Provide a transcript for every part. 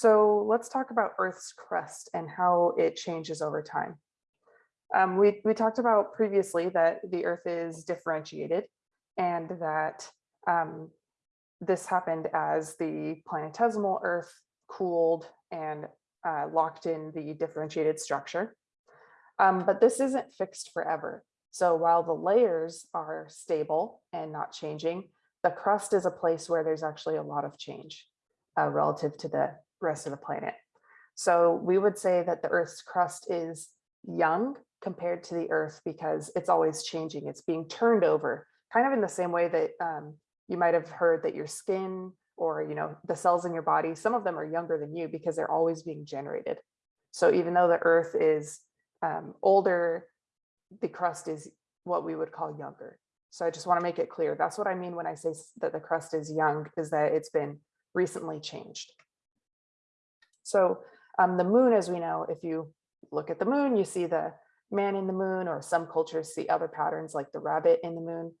So let's talk about Earth's crust and how it changes over time. Um, we, we talked about previously that the Earth is differentiated and that um, this happened as the planetesimal Earth cooled and uh, locked in the differentiated structure. Um, but this isn't fixed forever. So while the layers are stable and not changing, the crust is a place where there's actually a lot of change uh, relative to the rest of the planet. So we would say that the Earth's crust is young compared to the Earth because it's always changing. It's being turned over, kind of in the same way that um, you might have heard that your skin or you know the cells in your body, some of them are younger than you because they're always being generated. So even though the Earth is um, older, the crust is what we would call younger. So I just want to make it clear. That's what I mean when I say that the crust is young, is that it's been recently changed. So um, the moon, as we know, if you look at the moon, you see the man in the moon, or some cultures see other patterns like the rabbit in the moon.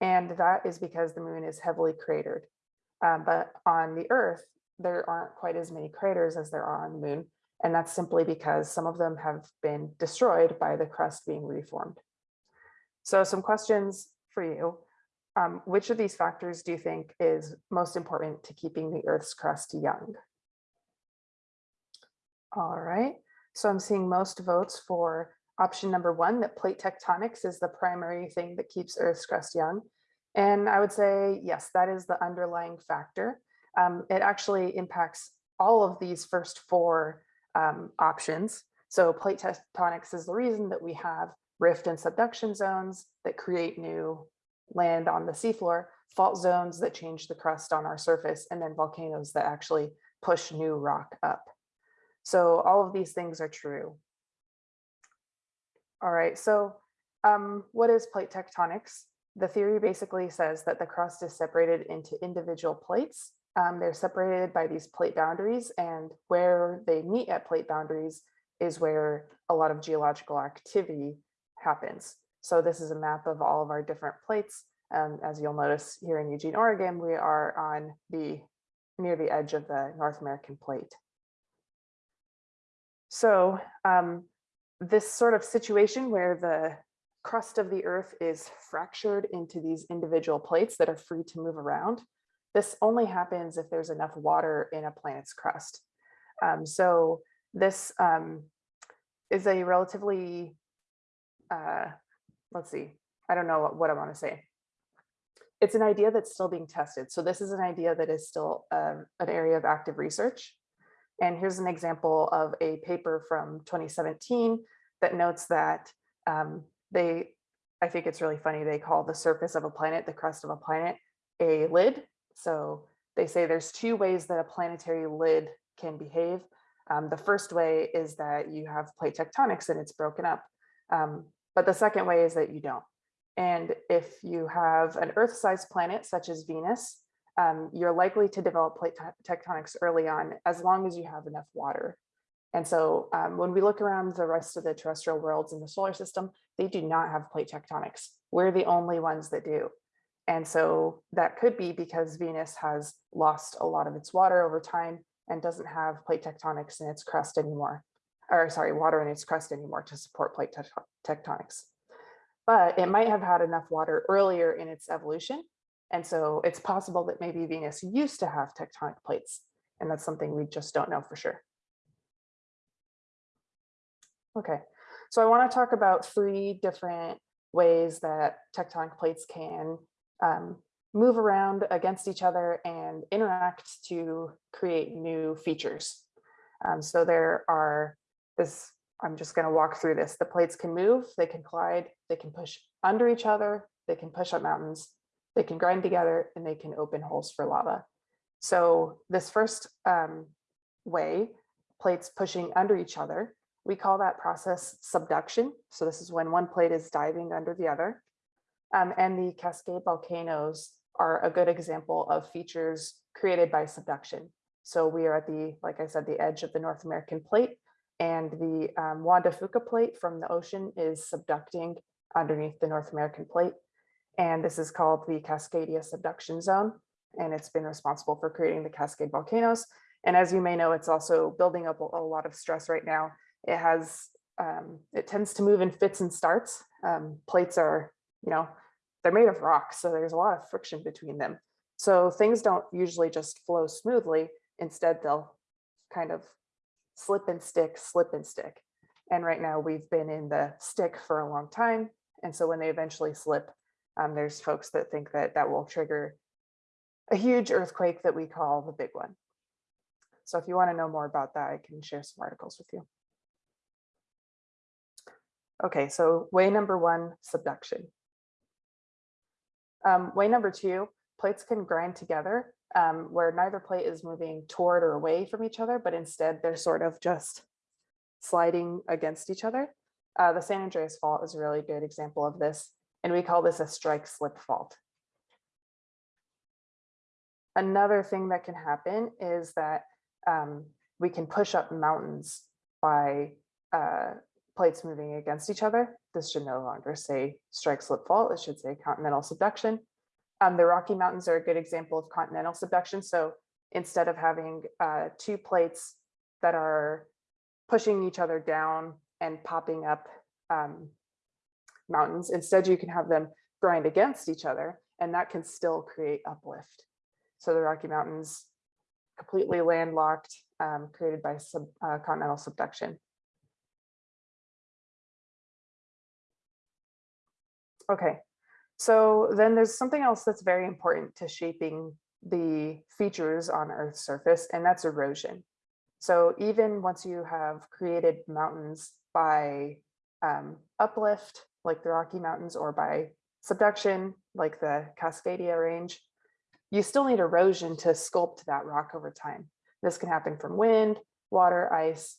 And that is because the moon is heavily cratered. Um, but on the earth, there aren't quite as many craters as there are on the moon. And that's simply because some of them have been destroyed by the crust being reformed. So some questions for you. Um, which of these factors do you think is most important to keeping the Earth's crust young? All right, so I'm seeing most votes for option number one, that plate tectonics is the primary thing that keeps Earth's crust young. And I would say, yes, that is the underlying factor. Um, it actually impacts all of these first four um, options. So plate tectonics is the reason that we have rift and subduction zones that create new land on the seafloor, fault zones that change the crust on our surface, and then volcanoes that actually push new rock up. So all of these things are true. All right, so um, what is plate tectonics? The theory basically says that the crust is separated into individual plates. Um, they're separated by these plate boundaries and where they meet at plate boundaries is where a lot of geological activity happens. So this is a map of all of our different plates. And as you'll notice here in Eugene, Oregon, we are on the near the edge of the North American plate. So um, this sort of situation where the crust of the earth is fractured into these individual plates that are free to move around. This only happens if there's enough water in a planet's crust. Um, so this um, is a relatively, uh, let's see, I don't know what, what I want to say. It's an idea that's still being tested. So this is an idea that is still uh, an area of active research. And here's an example of a paper from 2017 that notes that um, they, I think it's really funny, they call the surface of a planet, the crust of a planet, a lid. So they say there's two ways that a planetary lid can behave. Um, the first way is that you have plate tectonics and it's broken up. Um, but the second way is that you don't. And if you have an Earth-sized planet such as Venus, um, you're likely to develop plate tectonics early on as long as you have enough water. And so um, when we look around the rest of the terrestrial worlds in the solar system, they do not have plate tectonics. We're the only ones that do. And so that could be because Venus has lost a lot of its water over time and doesn't have plate tectonics in its crust anymore, or sorry, water in its crust anymore to support plate te tectonics. But it might have had enough water earlier in its evolution and so it's possible that maybe Venus used to have tectonic plates, and that's something we just don't know for sure. Okay, so I want to talk about three different ways that tectonic plates can um, move around against each other and interact to create new features. Um, so there are this, I'm just going to walk through this. The plates can move, they can collide, they can push under each other, they can push up mountains, they can grind together and they can open holes for lava. So this first um, way, plates pushing under each other, we call that process subduction. So this is when one plate is diving under the other. Um, and the Cascade volcanoes are a good example of features created by subduction. So we are at the, like I said, the edge of the North American plate and the um, Juan de Fuca plate from the ocean is subducting underneath the North American plate. And this is called the Cascadia subduction zone. And it's been responsible for creating the Cascade volcanoes. And as you may know, it's also building up a lot of stress right now. It has, um, it tends to move in fits and starts. Um, plates are, you know, they're made of rock, so there's a lot of friction between them. So things don't usually just flow smoothly. Instead, they'll kind of slip and stick, slip and stick. And right now we've been in the stick for a long time. And so when they eventually slip, um, there's folks that think that that will trigger a huge earthquake that we call the big one. So if you want to know more about that, I can share some articles with you. Okay, so way number one, subduction. Um, way number two, plates can grind together um, where neither plate is moving toward or away from each other, but instead they're sort of just sliding against each other. Uh, the San Andreas fault is a really good example of this, and we call this a strike slip fault. Another thing that can happen is that um, we can push up mountains by uh, plates moving against each other. This should no longer say strike slip fault, it should say continental subduction. Um, the Rocky Mountains are a good example of continental subduction. So instead of having uh, two plates that are pushing each other down and popping up um, mountains, instead you can have them grind against each other and that can still create uplift. So the Rocky Mountains completely landlocked, um, created by sub, uh, continental subduction. Okay, so then there's something else that's very important to shaping the features on Earth's surface, and that's erosion. So even once you have created mountains by um, uplift, like the Rocky Mountains, or by subduction, like the Cascadia Range, you still need erosion to sculpt that rock over time. This can happen from wind, water, ice,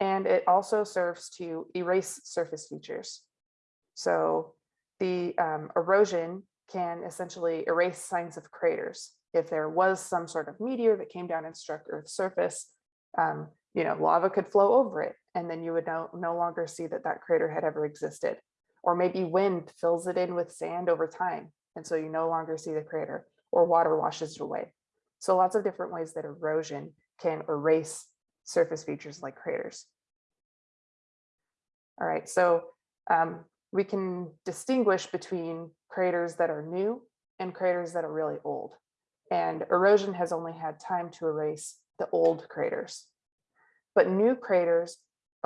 and it also serves to erase surface features. So the um, erosion can essentially erase signs of craters. If there was some sort of meteor that came down and struck Earth's surface, um, you know, lava could flow over it, and then you would no, no longer see that that crater had ever existed. Or maybe wind fills it in with sand over time, and so you no longer see the crater, or water washes it away. So lots of different ways that erosion can erase surface features like craters. All right, so um, we can distinguish between craters that are new and craters that are really old. And erosion has only had time to erase the old craters. But new craters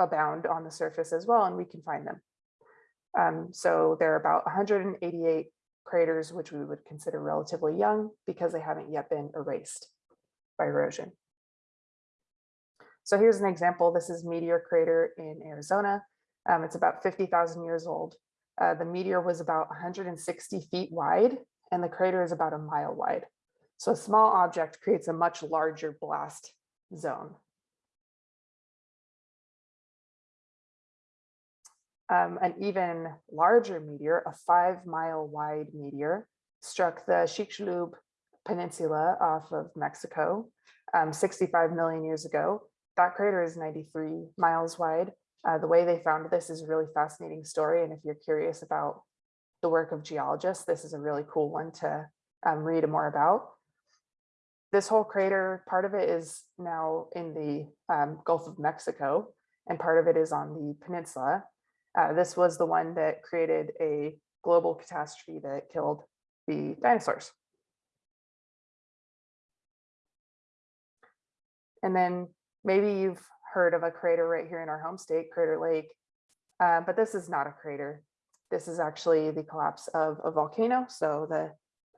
abound on the surface as well, and we can find them. Um, so there are about 188 craters, which we would consider relatively young because they haven't yet been erased by erosion. So here's an example. This is Meteor Crater in Arizona. Um, it's about 50,000 years old. Uh, the meteor was about 160 feet wide and the crater is about a mile wide. So a small object creates a much larger blast zone. Um, an even larger meteor, a five mile wide meteor, struck the Chicxulub Peninsula off of Mexico um, 65 million years ago. That crater is 93 miles wide uh, the way they found this is a really fascinating story. And if you're curious about the work of geologists, this is a really cool one to um, read more about. This whole crater, part of it is now in the um, Gulf of Mexico, and part of it is on the peninsula. Uh, this was the one that created a global catastrophe that killed the dinosaurs. And then maybe you've heard of a crater right here in our home state, Crater Lake, uh, but this is not a crater. This is actually the collapse of a volcano. So the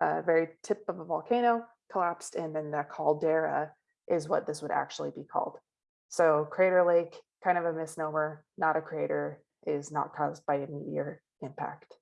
uh, very tip of a volcano collapsed and then the caldera is what this would actually be called. So Crater Lake, kind of a misnomer, not a crater, is not caused by a meteor impact.